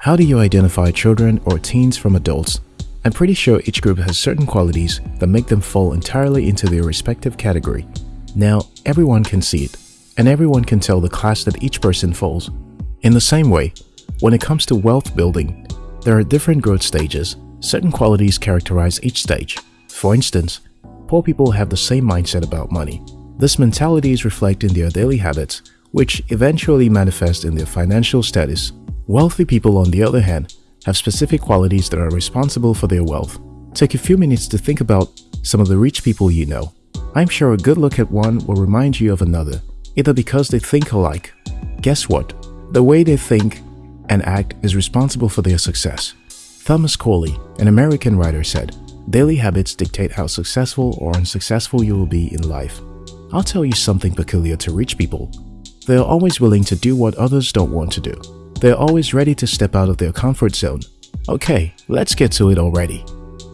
How do you identify children or teens from adults? I'm pretty sure each group has certain qualities that make them fall entirely into their respective category. Now, everyone can see it, and everyone can tell the class that each person falls. In the same way, when it comes to wealth building, there are different growth stages. Certain qualities characterize each stage. For instance, poor people have the same mindset about money. This mentality is reflected in their daily habits, which eventually manifest in their financial status. Wealthy people, on the other hand, have specific qualities that are responsible for their wealth. Take a few minutes to think about some of the rich people you know. I'm sure a good look at one will remind you of another, either because they think alike. Guess what? The way they think and act is responsible for their success. Thomas Corley, an American writer said, Daily habits dictate how successful or unsuccessful you will be in life. I'll tell you something peculiar to rich people. They are always willing to do what others don't want to do. They are always ready to step out of their comfort zone. Okay, let's get to it already.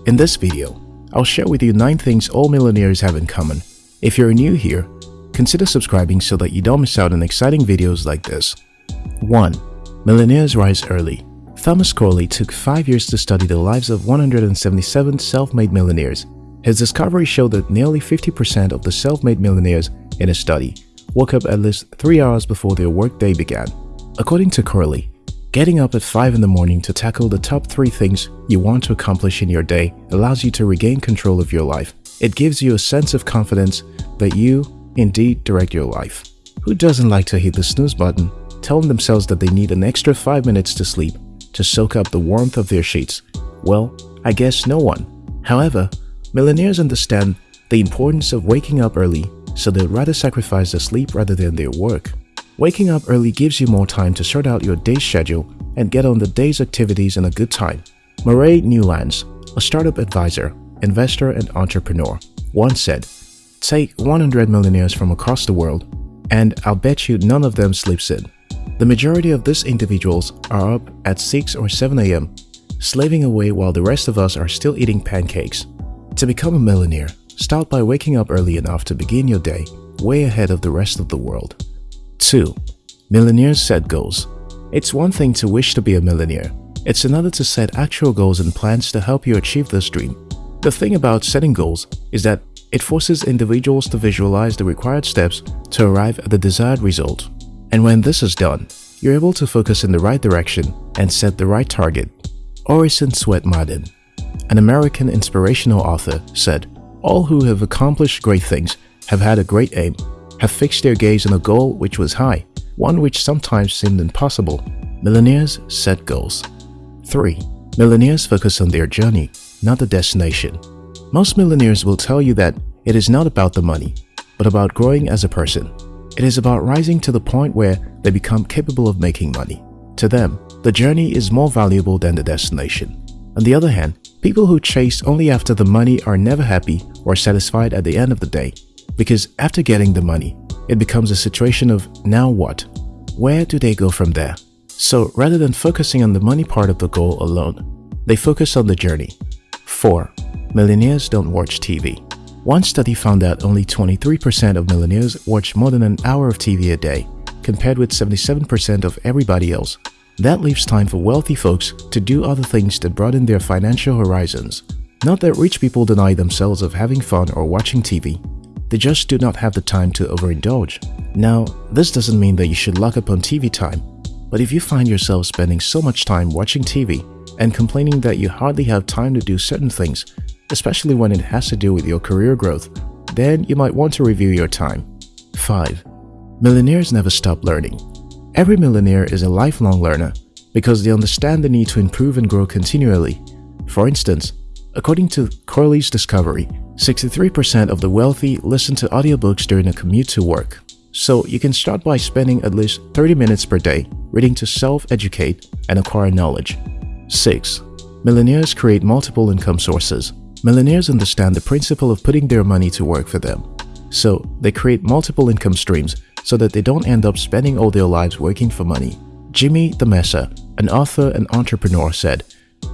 In this video, I'll share with you 9 things all millionaires have in common. If you're new here, consider subscribing so that you don't miss out on exciting videos like this. 1. Millionaires rise early. Thomas Corley took 5 years to study the lives of 177 self-made millionaires. His discovery showed that nearly 50% of the self-made millionaires in his study woke up at least 3 hours before their workday began. According to Corley, getting up at 5 in the morning to tackle the top 3 things you want to accomplish in your day allows you to regain control of your life. It gives you a sense of confidence that you, indeed, direct your life. Who doesn't like to hit the snooze button, telling themselves that they need an extra 5 minutes to sleep to soak up the warmth of their sheets? Well, I guess no one. However, millionaires understand the importance of waking up early so they'd rather sacrifice their sleep rather than their work. Waking up early gives you more time to sort out your day's schedule and get on the day's activities in a good time. Murray Newlands, a startup advisor, investor and entrepreneur, once said, Take 100 millionaires from across the world and I'll bet you none of them sleeps in. The majority of these individuals are up at 6 or 7 a.m., slaving away while the rest of us are still eating pancakes. To become a millionaire, start by waking up early enough to begin your day way ahead of the rest of the world. 2. Millionaires set goals. It's one thing to wish to be a millionaire. It's another to set actual goals and plans to help you achieve this dream. The thing about setting goals is that it forces individuals to visualize the required steps to arrive at the desired result. And when this is done, you're able to focus in the right direction and set the right target. Orison Swett Marden, an American inspirational author, said, All who have accomplished great things have had a great aim have fixed their gaze on a goal which was high, one which sometimes seemed impossible. Millionaires set goals. 3. Millionaires focus on their journey, not the destination. Most millionaires will tell you that it is not about the money, but about growing as a person. It is about rising to the point where they become capable of making money. To them, the journey is more valuable than the destination. On the other hand, people who chase only after the money are never happy or satisfied at the end of the day because after getting the money, it becomes a situation of now what? Where do they go from there? So rather than focusing on the money part of the goal alone, they focus on the journey. 4. Millionaires don't watch TV. One study found that only 23% of millionaires watch more than an hour of TV a day, compared with 77% of everybody else. That leaves time for wealthy folks to do other things that broaden their financial horizons. Not that rich people deny themselves of having fun or watching TV, they just do not have the time to overindulge. Now, this doesn't mean that you should lock up on TV time, but if you find yourself spending so much time watching TV and complaining that you hardly have time to do certain things, especially when it has to do with your career growth, then you might want to review your time. 5. Millionaires never stop learning. Every millionaire is a lifelong learner because they understand the need to improve and grow continually. For instance, according to Corley's discovery, 63% of the wealthy listen to audiobooks during a commute to work. So you can start by spending at least 30 minutes per day reading to self-educate and acquire knowledge. 6. Millionaires create multiple income sources. Millionaires understand the principle of putting their money to work for them. So they create multiple income streams so that they don't end up spending all their lives working for money. Jimmy Damesa, an author and entrepreneur said,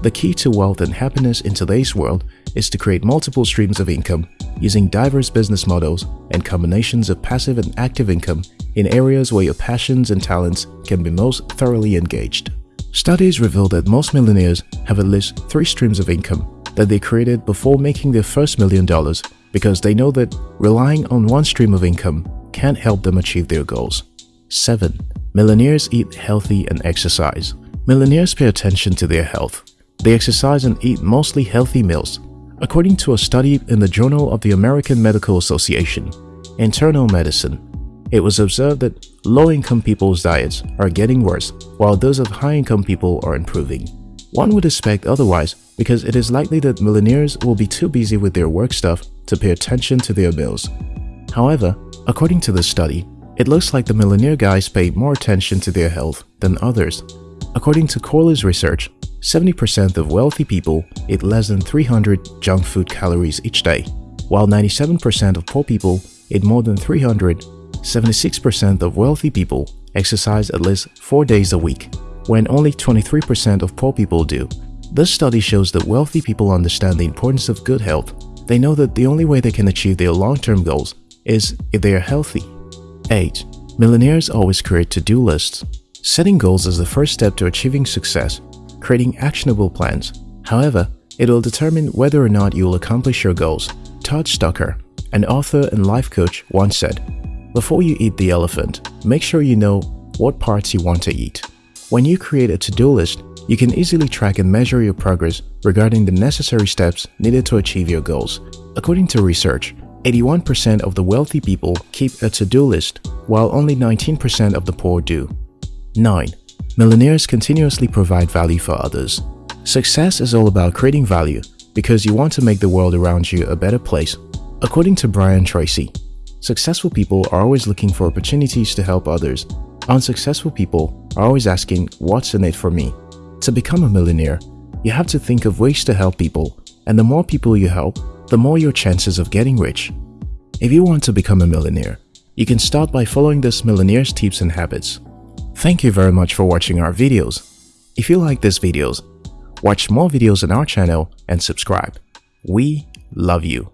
The key to wealth and happiness in today's world is to create multiple streams of income using diverse business models and combinations of passive and active income in areas where your passions and talents can be most thoroughly engaged. Studies reveal that most millionaires have at least three streams of income that they created before making their first million dollars because they know that relying on one stream of income can't help them achieve their goals. 7. Millionaires eat healthy and exercise. Millionaires pay attention to their health. They exercise and eat mostly healthy meals. According to a study in the Journal of the American Medical Association, Internal Medicine, it was observed that low-income people's diets are getting worse while those of high-income people are improving. One would expect otherwise because it is likely that millionaires will be too busy with their work stuff to pay attention to their bills. However, according to the study, it looks like the millionaire guys pay more attention to their health than others. According to Corley's research, 70% of wealthy people eat less than 300 junk food calories each day, while 97% of poor people eat more than 300. 76% of wealthy people exercise at least 4 days a week, when only 23% of poor people do. This study shows that wealthy people understand the importance of good health. They know that the only way they can achieve their long-term goals is if they are healthy. 8. Millionaires always create to-do lists. Setting goals is the first step to achieving success, creating actionable plans. However, it will determine whether or not you will accomplish your goals. Todd Stocker, an author and life coach, once said, Before you eat the elephant, make sure you know what parts you want to eat. When you create a to-do list, you can easily track and measure your progress regarding the necessary steps needed to achieve your goals. According to research, 81% of the wealthy people keep a to-do list, while only 19% of the poor do. 9. Millionaires continuously provide value for others. Success is all about creating value because you want to make the world around you a better place. According to Brian Tracy, successful people are always looking for opportunities to help others. Unsuccessful people are always asking, what's in it for me? To become a millionaire, you have to think of ways to help people, and the more people you help, the more your chances of getting rich. If you want to become a millionaire, you can start by following this millionaire's tips and habits. Thank you very much for watching our videos. If you like these videos, watch more videos on our channel and subscribe. We love you.